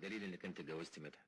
بدليل انك انت اتجوزت مدحت